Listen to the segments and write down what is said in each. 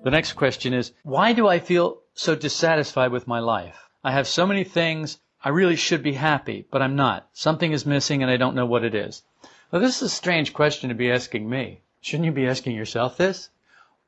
The next question is, why do I feel so dissatisfied with my life? I have so many things. I really should be happy, but I'm not. Something is missing and I don't know what it is. Well, this is a strange question to be asking me. Shouldn't you be asking yourself this?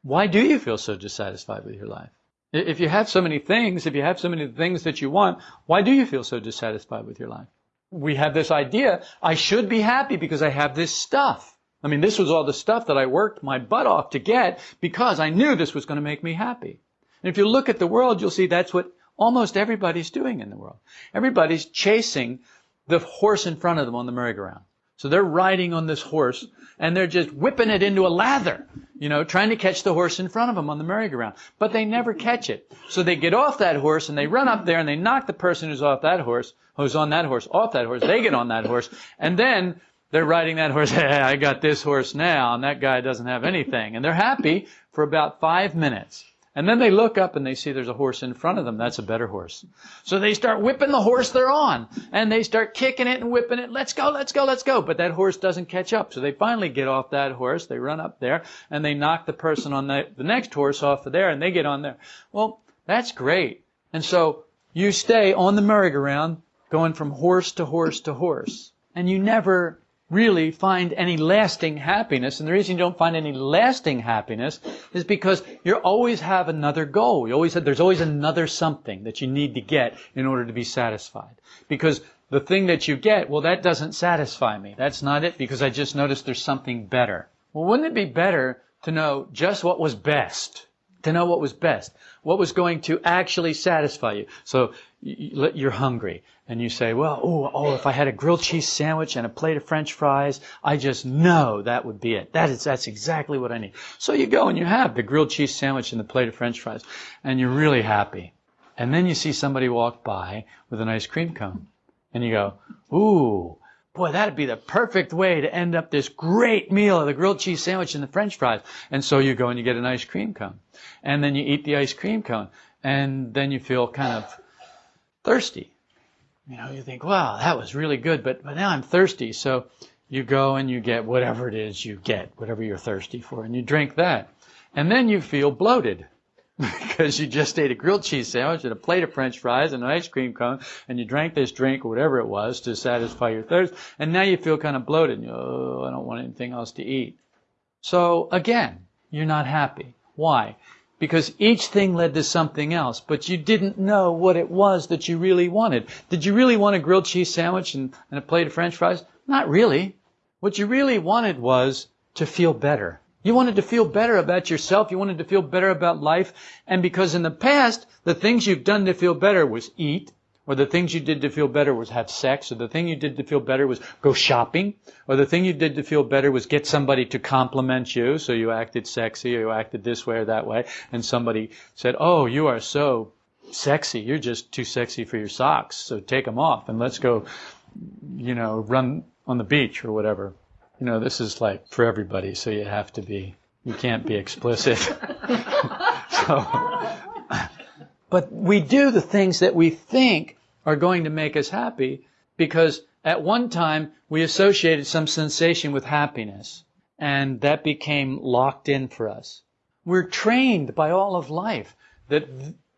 Why do you feel so dissatisfied with your life? If you have so many things, if you have so many things that you want, why do you feel so dissatisfied with your life? We have this idea, I should be happy because I have this stuff. I mean, this was all the stuff that I worked my butt off to get because I knew this was going to make me happy. And if you look at the world, you'll see that's what almost everybody's doing in the world. Everybody's chasing the horse in front of them on the merry-go-round. So they're riding on this horse and they're just whipping it into a lather, you know, trying to catch the horse in front of them on the merry-go-round. But they never catch it. So they get off that horse and they run up there and they knock the person who's off that horse, who's on that horse, off that horse. They get on that horse and then they're riding that horse. Hey, I got this horse now, and that guy doesn't have anything. And they're happy for about five minutes. And then they look up and they see there's a horse in front of them. That's a better horse. So they start whipping the horse they're on. And they start kicking it and whipping it. Let's go, let's go, let's go. But that horse doesn't catch up. So they finally get off that horse. They run up there and they knock the person on the, the next horse off of there and they get on there. Well, that's great. And so you stay on the merry-go-round going from horse to horse to horse. And you never really find any lasting happiness. And the reason you don't find any lasting happiness is because you always have another goal. You always have, there's always another something that you need to get in order to be satisfied. Because the thing that you get, well, that doesn't satisfy me. That's not it because I just noticed there's something better. Well, wouldn't it be better to know just what was best? To know what was best. What was going to actually satisfy you. So you're hungry and you say, well, oh, oh, if I had a grilled cheese sandwich and a plate of french fries, I just know that would be it. That is, that's exactly what I need. So you go and you have the grilled cheese sandwich and the plate of french fries and you're really happy. And then you see somebody walk by with an ice cream cone and you go, ooh, boy, that'd be the perfect way to end up this great meal of the grilled cheese sandwich and the french fries. And so you go and you get an ice cream cone and then you eat the ice cream cone and then you feel kind of thirsty. You know, you think, wow, that was really good, but, but now I'm thirsty. So you go and you get whatever it is you get, whatever you're thirsty for, and you drink that. And then you feel bloated because you just ate a grilled cheese sandwich and a plate of french fries and an ice cream cone and you drank this drink or whatever it was to satisfy your thirst and now you feel kind of bloated and you, oh, I don't want anything else to eat. So again, you're not happy. Why? Because each thing led to something else, but you didn't know what it was that you really wanted. Did you really want a grilled cheese sandwich and, and a plate of french fries? Not really. What you really wanted was to feel better. You wanted to feel better about yourself. You wanted to feel better about life. And because in the past, the things you've done to feel better was eat, or the things you did to feel better was have sex, or the thing you did to feel better was go shopping, or the thing you did to feel better was get somebody to compliment you, so you acted sexy, or you acted this way or that way, and somebody said, oh, you are so sexy, you're just too sexy for your socks, so take them off and let's go, you know, run on the beach or whatever. You know, this is like for everybody, so you have to be, you can't be explicit. so, but we do the things that we think are going to make us happy because at one time we associated some sensation with happiness and that became locked in for us. We're trained by all of life that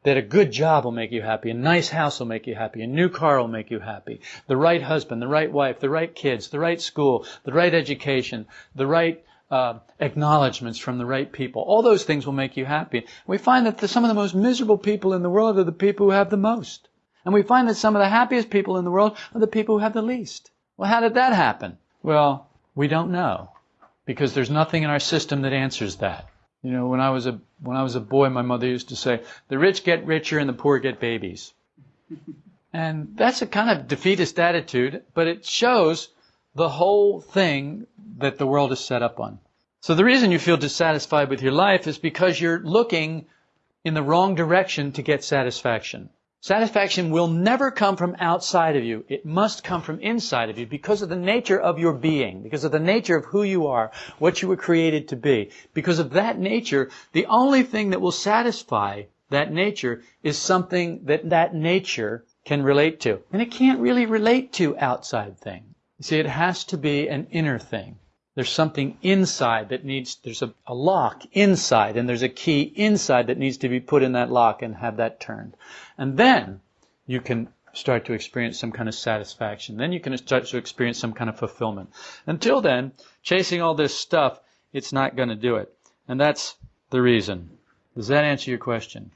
that a good job will make you happy, a nice house will make you happy, a new car will make you happy, the right husband, the right wife, the right kids, the right school, the right education, the right uh, acknowledgments from the right people. All those things will make you happy. We find that the, some of the most miserable people in the world are the people who have the most. And we find that some of the happiest people in the world are the people who have the least. Well, how did that happen? Well, we don't know. Because there's nothing in our system that answers that. You know, when I was a when I was a boy, my mother used to say, "The rich get richer and the poor get babies." and that's a kind of defeatist attitude, but it shows the whole thing that the world is set up on. So the reason you feel dissatisfied with your life is because you're looking in the wrong direction to get satisfaction. Satisfaction will never come from outside of you. It must come from inside of you because of the nature of your being, because of the nature of who you are, what you were created to be. Because of that nature, the only thing that will satisfy that nature is something that that nature can relate to. And it can't really relate to outside things. See, it has to be an inner thing. There's something inside that needs, there's a, a, lock inside, and there's a key inside that needs to be put in that lock and have that turned. And then you can start to experience some kind of satisfaction. Then you can start to experience some kind of fulfillment. Until then, chasing all this stuff, it's not going to do it. And that's the reason. Does that answer your question?